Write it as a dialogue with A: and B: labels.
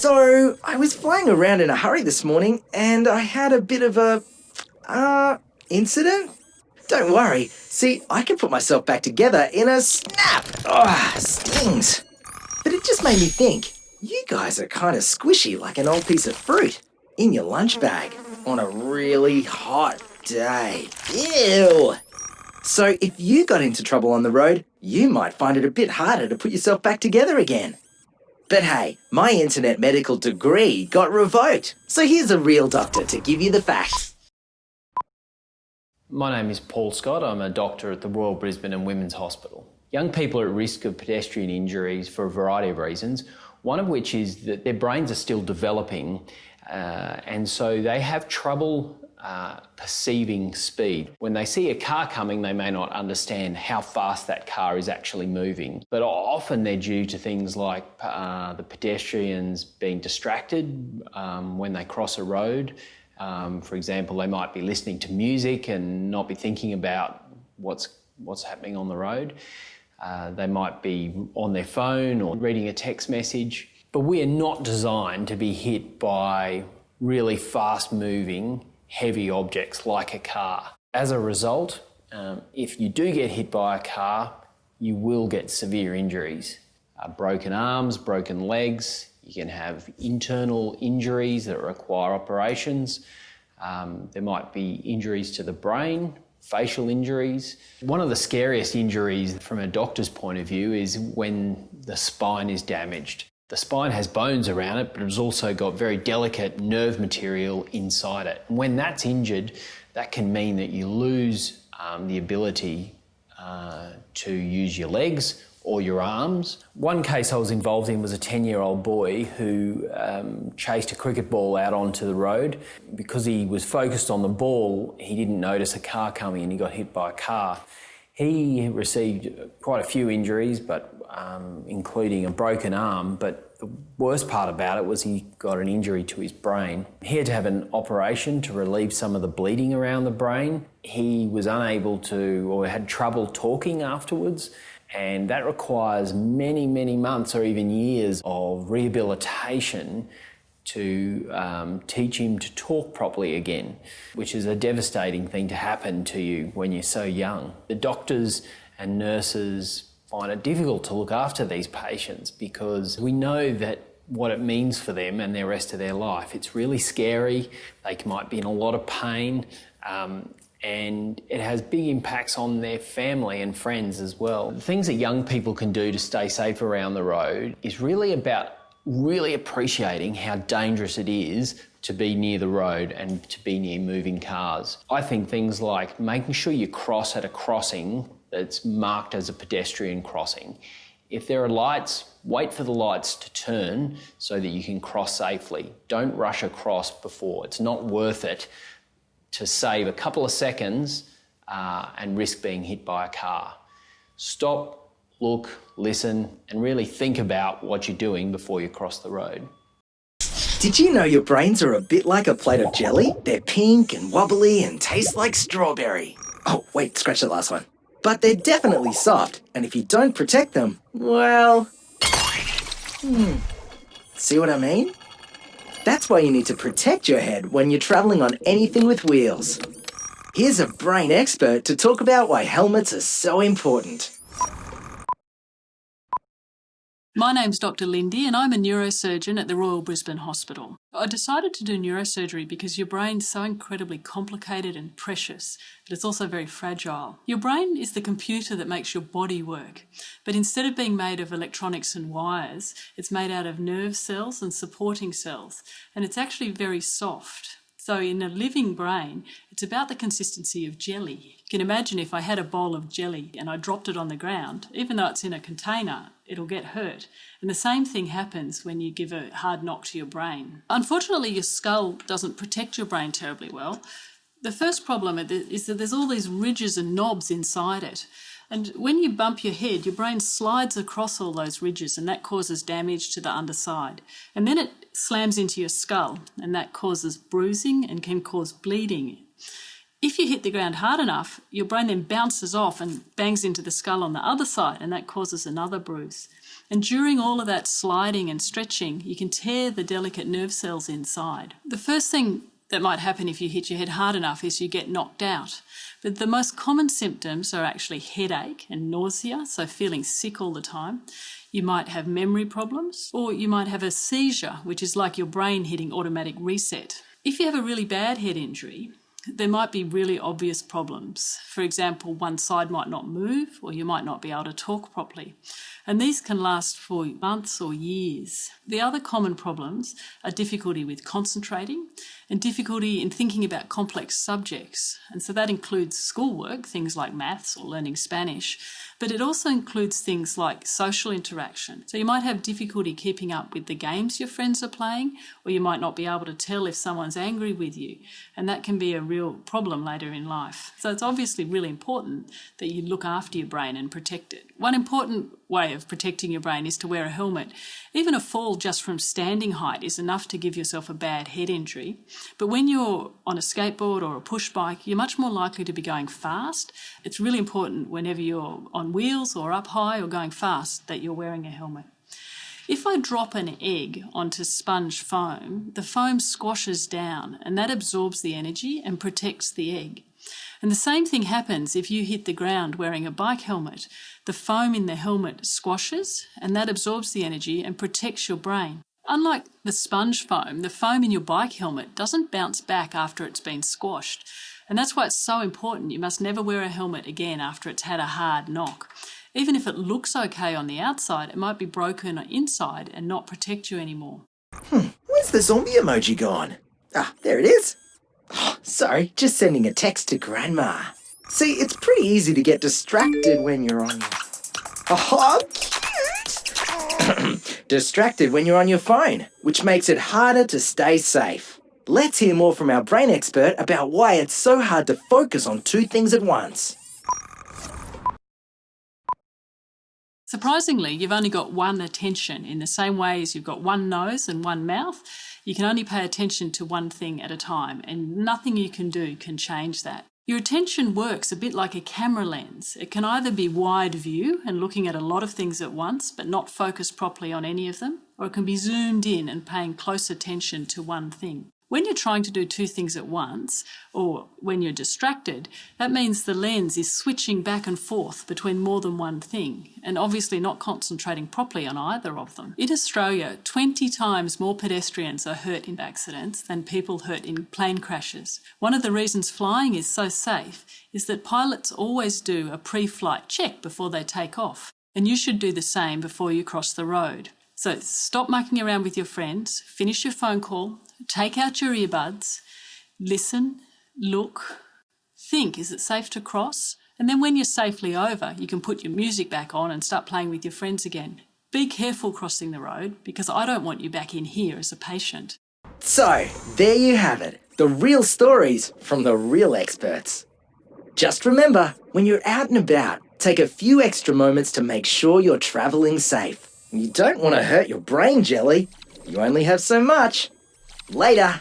A: So, I was flying around in a hurry this morning and I had a bit of a. uh. incident? Don't worry. See, I can put myself back together in a snap. Ah, stings. But it just made me think you guys are kind of squishy like an old piece of fruit in your lunch bag on a really hot day. Ew. So, if you got into trouble on the road, you might find it a bit harder to put yourself back together again. But hey, my internet medical degree got revoked, so here's a real doctor to give you the facts.
B: My name is Paul Scott. I'm a doctor at the Royal Brisbane and Women's Hospital. Young people are at risk of pedestrian injuries for a variety of reasons, one of which is that their brains are still developing uh, and so they have trouble uh, perceiving speed. When they see a car coming, they may not understand how fast that car is actually moving. But often they're due to things like uh, the pedestrians being distracted um, when they cross a road. Um, for example, they might be listening to music and not be thinking about what's, what's happening on the road. Uh, they might be on their phone or reading a text message. But we are not designed to be hit by really fast moving heavy objects like a car. As a result, um, if you do get hit by a car, you will get severe injuries. Uh, broken arms, broken legs, you can have internal injuries that require operations. Um, there might be injuries to the brain, facial injuries. One of the scariest injuries from a doctor's point of view is when the spine is damaged. The spine has bones around it, but it's also got very delicate nerve material inside it. when that's injured, that can mean that you lose um, the ability uh, to use your legs or your arms. One case I was involved in was a 10 year old boy who um, chased a cricket ball out onto the road. Because he was focused on the ball, he didn't notice a car coming and he got hit by a car. He received quite a few injuries, but um, including a broken arm. But the worst part about it was he got an injury to his brain. He had to have an operation to relieve some of the bleeding around the brain. He was unable to, or had trouble talking afterwards. And that requires many, many months or even years of rehabilitation to um, teach him to talk properly again, which is a devastating thing to happen to you when you're so young. The doctors and nurses find it difficult to look after these patients because we know that what it means for them and the rest of their life. It's really scary. They might be in a lot of pain. Um, and it has big impacts on their family and friends as well. The things that young people can do to stay safe around the road is really about really appreciating how dangerous it is to be near the road and to be near moving cars. I think things like making sure you cross at a crossing that's marked as a pedestrian crossing. If there are lights, wait for the lights to turn so that you can cross safely. Don't rush across before. It's not worth it to save a couple of seconds uh, and risk being hit by a car. Stop look, listen, and really think about what you're doing before you cross the road.
A: Did you know your brains are a bit like a plate of jelly? They're pink and wobbly and taste like strawberry. Oh, wait, scratch that last one. But they're definitely soft, and if you don't protect them, well... Hmm. See what I mean? That's why you need to protect your head when you're traveling on anything with wheels. Here's a brain expert to talk about why helmets are so important.
C: My name's Dr Lindy and I'm a neurosurgeon at the Royal Brisbane Hospital. I decided to do neurosurgery because your brain's so incredibly complicated and precious, but it's also very fragile. Your brain is the computer that makes your body work, but instead of being made of electronics and wires, it's made out of nerve cells and supporting cells, and it's actually very soft. So in a living brain, it's about the consistency of jelly. You can imagine if I had a bowl of jelly and I dropped it on the ground, even though it's in a container, it'll get hurt. And the same thing happens when you give a hard knock to your brain. Unfortunately, your skull doesn't protect your brain terribly well. The first problem is that there's all these ridges and knobs inside it. And when you bump your head, your brain slides across all those ridges and that causes damage to the underside. And then it slams into your skull and that causes bruising and can cause bleeding. If you hit the ground hard enough, your brain then bounces off and bangs into the skull on the other side and that causes another bruise. And during all of that sliding and stretching, you can tear the delicate nerve cells inside. The first thing that might happen if you hit your head hard enough is you get knocked out. But the most common symptoms are actually headache and nausea, so feeling sick all the time. You might have memory problems, or you might have a seizure, which is like your brain hitting automatic reset. If you have a really bad head injury, there might be really obvious problems. For example, one side might not move, or you might not be able to talk properly. And these can last for months or years. The other common problems are difficulty with concentrating and difficulty in thinking about complex subjects. And so that includes schoolwork, things like maths or learning Spanish, but it also includes things like social interaction. So you might have difficulty keeping up with the games your friends are playing, or you might not be able to tell if someone's angry with you. And that can be a real problem later in life. So it's obviously really important that you look after your brain and protect it. One important way of protecting your brain is to wear a helmet. Even a fall just from standing height is enough to give yourself a bad head injury. But when you're on a skateboard or a push bike, you're much more likely to be going fast. It's really important whenever you're on wheels or up high or going fast that you're wearing a helmet. If I drop an egg onto sponge foam, the foam squashes down and that absorbs the energy and protects the egg. And the same thing happens if you hit the ground wearing a bike helmet. The foam in the helmet squashes and that absorbs the energy and protects your brain. Unlike the sponge foam, the foam in your bike helmet doesn't bounce back after it's been squashed. And that's why it's so important. You must never wear a helmet again after it's had a hard knock. Even if it looks okay on the outside, it might be broken inside and not protect you anymore.
A: Hmm, where's the zombie emoji gone? Ah, there it is. Oh, sorry, just sending a text to Grandma. See, it's pretty easy to get distracted when you're on your... Oh! distracted when you're on your phone, which makes it harder to stay safe. Let's hear more from our brain expert about why it's so hard to focus on two things at once.
C: Surprisingly, you've only got one attention in the same way as you've got one nose and one mouth. You can only pay attention to one thing at a time, and nothing you can do can change that. Your attention works a bit like a camera lens. It can either be wide view and looking at a lot of things at once, but not focused properly on any of them, or it can be zoomed in and paying close attention to one thing. When you're trying to do two things at once, or when you're distracted, that means the lens is switching back and forth between more than one thing, and obviously not concentrating properly on either of them. In Australia, 20 times more pedestrians are hurt in accidents than people hurt in plane crashes. One of the reasons flying is so safe is that pilots always do a pre-flight check before they take off, and you should do the same before you cross the road. So stop mucking around with your friends, finish your phone call, take out your earbuds, listen, look, think, is it safe to cross? And then when you're safely over, you can put your music back on and start playing with your friends again. Be careful crossing the road because I don't want you back in here as a patient.
A: So, there you have it. The real stories from the real experts. Just remember, when you're out and about, take a few extra moments to make sure you're travelling safe. You don't want to hurt your brain jelly. You only have so much. Later.